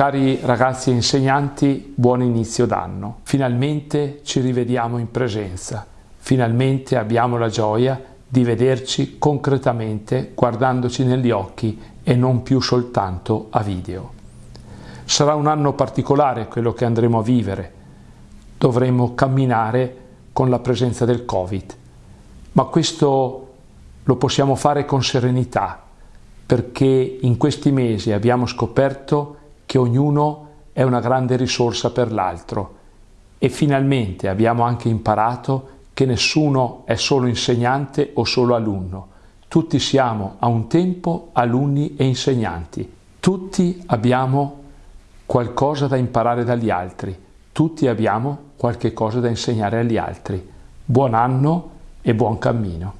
Cari ragazzi e insegnanti, buon inizio d'anno. Finalmente ci rivediamo in presenza. Finalmente abbiamo la gioia di vederci concretamente guardandoci negli occhi e non più soltanto a video. Sarà un anno particolare quello che andremo a vivere. Dovremo camminare con la presenza del Covid, ma questo lo possiamo fare con serenità perché in questi mesi abbiamo scoperto che ognuno è una grande risorsa per l'altro e finalmente abbiamo anche imparato che nessuno è solo insegnante o solo alunno. Tutti siamo a un tempo alunni e insegnanti. Tutti abbiamo qualcosa da imparare dagli altri. Tutti abbiamo qualche cosa da insegnare agli altri. Buon anno e buon cammino.